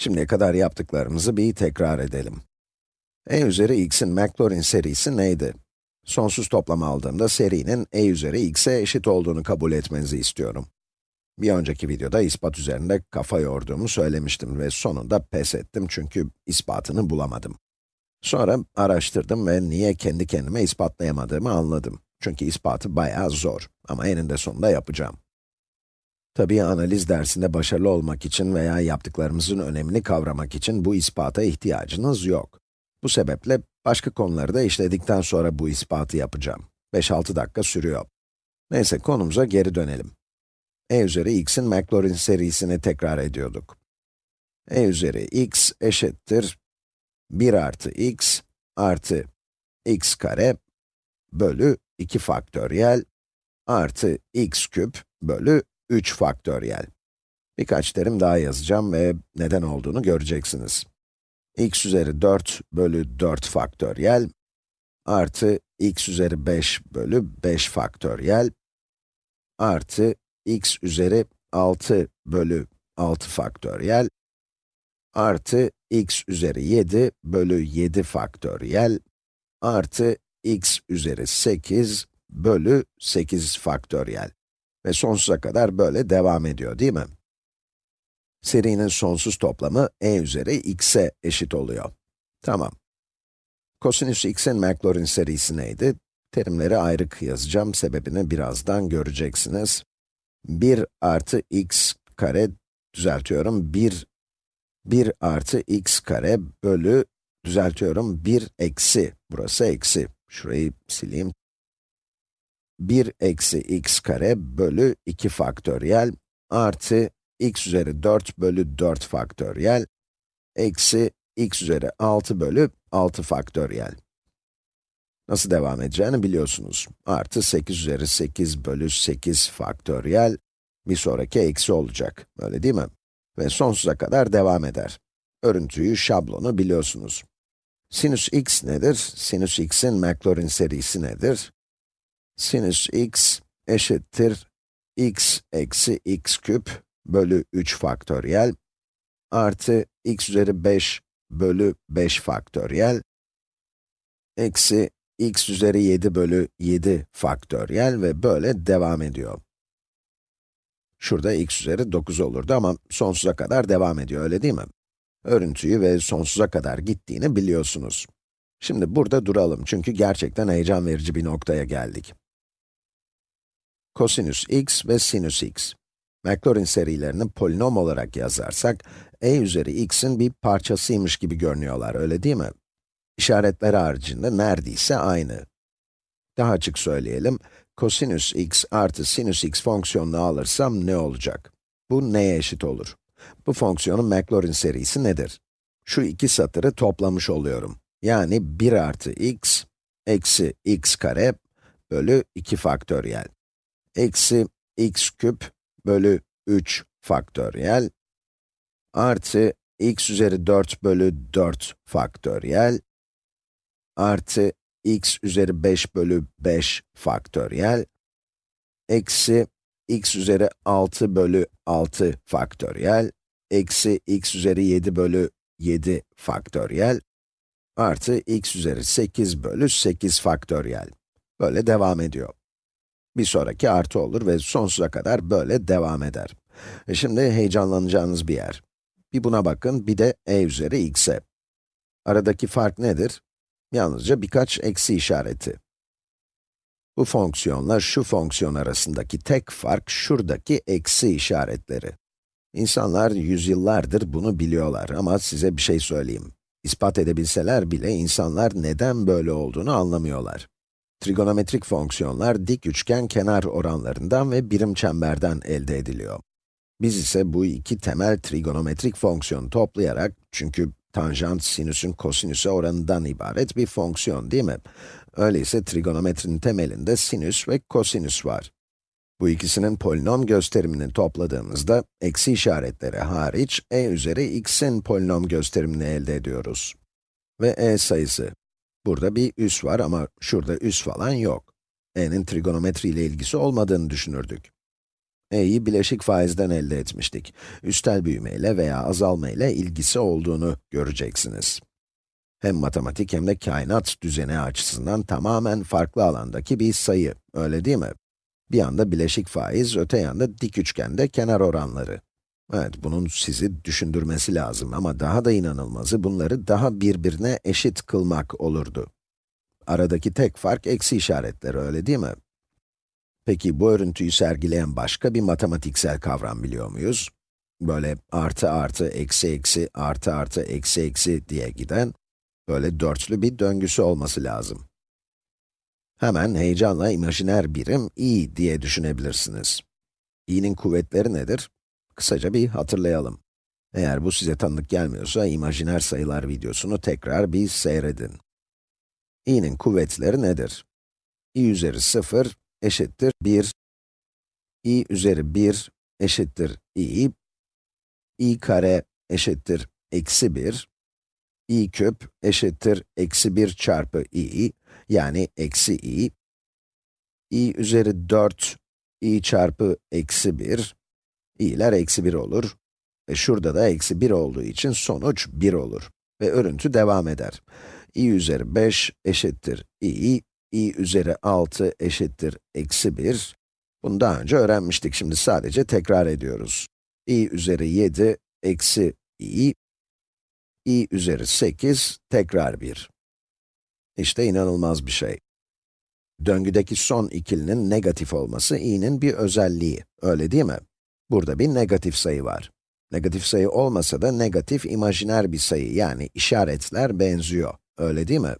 Şimdiye kadar yaptıklarımızı bir tekrar edelim. e üzeri x'in Maclaurin serisi neydi? Sonsuz toplam aldığımda serinin e üzeri x'e eşit olduğunu kabul etmenizi istiyorum. Bir önceki videoda ispat üzerinde kafa yorduğumu söylemiştim ve sonunda pes ettim çünkü ispatını bulamadım. Sonra araştırdım ve niye kendi kendime ispatlayamadığımı anladım. Çünkü ispatı bayağı zor ama eninde sonunda yapacağım. Tabii analiz dersinde başarılı olmak için veya yaptıklarımızın önemini kavramak için bu ispata ihtiyacınız yok. Bu sebeple başka konuları da işledikten sonra bu ispatı yapacağım. 5-6 dakika sürüyor. Neyse konumuza geri dönelim. e üzeri x'in Maclaurin serisini tekrar ediyorduk. e üzeri x eşittir 1 artı x artı x kare bölü 2 faktöriyel artı x küp bölü 3 faktöriyel. Birkaç terim daha yazacağım ve neden olduğunu göreceksiniz. x üzeri 4 bölü 4 faktöriyel artı x üzeri 5 bölü 5 faktöriyel artı x üzeri 6 bölü 6 faktöriyel artı x üzeri 7 bölü 7 faktöriyel artı x üzeri 8 bölü 8 faktöriyel. Ve sonsuza kadar böyle devam ediyor değil mi? Serinin sonsuz toplamı e üzeri x'e eşit oluyor. Tamam. Kosinüs x'in Maclaurin serisi neydi? Terimleri ayrı yazacağım, sebebini birazdan göreceksiniz. 1 artı x kare, düzeltiyorum, 1, 1 artı x kare bölü, düzeltiyorum, 1 eksi, burası eksi. Şurayı sileyim. 1 eksi x kare bölü 2 faktöriyel artı x üzeri 4 bölü 4 faktöriyel eksi x üzeri 6 bölü 6 faktöriyel. Nasıl devam edeceğini biliyorsunuz. Artı 8 üzeri 8 bölü 8 faktöriyel bir sonraki eksi olacak. Öyle değil mi? Ve sonsuza kadar devam eder. Örüntüyü, şablonu biliyorsunuz. Sinüs x nedir? Sinüs x'in Maclaurin serisi nedir? Sinüs x eşittir x eksi x küp bölü 3 faktöriyel artı x üzeri 5 bölü 5 faktöriyel eksi x üzeri 7 bölü 7 faktöriyel ve böyle devam ediyor. Şurada x üzeri 9 olurdu ama sonsuza kadar devam ediyor, öyle değil mi? Örüntüyü ve sonsuza kadar gittiğini biliyorsunuz. Şimdi burada duralım çünkü gerçekten heyecan verici bir noktaya geldik. Kosinüs x ve sinüs x. Maclaurin serilerini polinom olarak yazarsak, e üzeri x'in bir parçasıymış gibi görünüyorlar, öyle değil mi? İşaretler haricinde neredeyse aynı. Daha açık söyleyelim, kosinüs x artı sinüs x fonksiyonunu alırsam ne olacak? Bu neye eşit olur? Bu fonksiyonun Maclaurin serisi nedir? Şu iki satırı toplamış oluyorum. Yani 1 artı x, eksi x kare bölü 2 faktöriyel. Eksi x küp bölü 3 faktöriyel artı x üzeri 4 bölü 4 faktöriyel artı x üzeri 5 bölü 5 faktöriyel eksi x üzeri 6 bölü 6 faktöriyel eksi x üzeri 7 bölü 7 faktöriyel artı x üzeri 8 bölü 8 faktöriyel. Böyle devam ediyor. Bir sonraki artı olur ve sonsuza kadar böyle devam eder. E şimdi heyecanlanacağınız bir yer. Bir buna bakın, bir de e üzeri x'e. Aradaki fark nedir? Yalnızca birkaç eksi işareti. Bu fonksiyonla şu fonksiyon arasındaki tek fark şuradaki eksi işaretleri. İnsanlar yüzyıllardır bunu biliyorlar ama size bir şey söyleyeyim. İspat edebilseler bile insanlar neden böyle olduğunu anlamıyorlar. Trigonometrik fonksiyonlar dik üçgen kenar oranlarından ve birim çemberden elde ediliyor. Biz ise bu iki temel trigonometrik fonksiyonu toplayarak, çünkü tanjant sinüsün kosinüse oranından ibaret bir fonksiyon değil mi? Öyleyse trigonometrinin temelinde sinüs ve kosinüs var. Bu ikisinin polinom gösterimini topladığımızda, eksi işaretleri hariç, e üzeri x'in polinom gösterimini elde ediyoruz. Ve e sayısı. Burada bir üs var ama şurada üs falan yok. e'nin trigonometri ile ilgisi olmadığını düşünürdük. e'yi bileşik faizden elde etmiştik. Üstel büyümeyle veya azalma ile ilgisi olduğunu göreceksiniz. Hem matematik hem de kainat düzeni açısından tamamen farklı alandaki bir sayı, öyle değil mi? Bir yanda bileşik faiz, öte yanda dik üçgende kenar oranları. Evet, bunun sizi düşündürmesi lazım ama daha da inanılmazı bunları daha birbirine eşit kılmak olurdu. Aradaki tek fark eksi işaretleri, öyle değil mi? Peki bu örüntüyü sergileyen başka bir matematiksel kavram biliyor muyuz? Böyle artı artı, eksi eksi, artı artı, eksi eksi diye giden, böyle dörtlü bir döngüsü olması lazım. Hemen heyecanla imajiner birim i diye düşünebilirsiniz. i'nin kuvvetleri nedir? Kısaca bir hatırlayalım. Eğer bu size tanıdık gelmiyorsa, imajiner sayılar videosunu tekrar bir seyredin. i'nin kuvvetleri nedir? i üzeri 0 eşittir 1, i üzeri 1 eşittir i, i kare eşittir eksi 1, i küp eşittir eksi 1 çarpı i, yani eksi i, i üzeri 4, i çarpı eksi 1, i'ler eksi 1 olur. Ve şurada da eksi 1 olduğu için sonuç 1 olur. Ve örüntü devam eder. i üzeri 5 eşittir i, i üzeri 6 eşittir eksi 1. Bunu daha önce öğrenmiştik, şimdi sadece tekrar ediyoruz. i üzeri 7 eksi i, i üzeri 8 tekrar 1. İşte inanılmaz bir şey. Döngüdeki son ikilinin negatif olması i'nin bir özelliği, öyle değil mi? Burada bir negatif sayı var. Negatif sayı olmasa da negatif imajiner bir sayı, yani işaretler benziyor, öyle değil mi?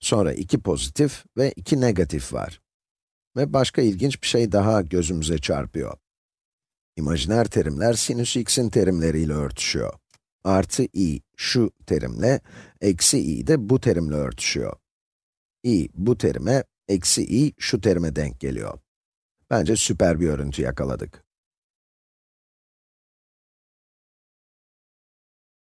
Sonra iki pozitif ve iki negatif var. Ve başka ilginç bir şey daha gözümüze çarpıyor. İmajiner terimler sinüs x'in terimleriyle örtüşüyor. Artı i şu terimle, eksi i de bu terimle örtüşüyor. i bu terime, eksi i şu terime denk geliyor. Bence süper bir örüntü yakaladık.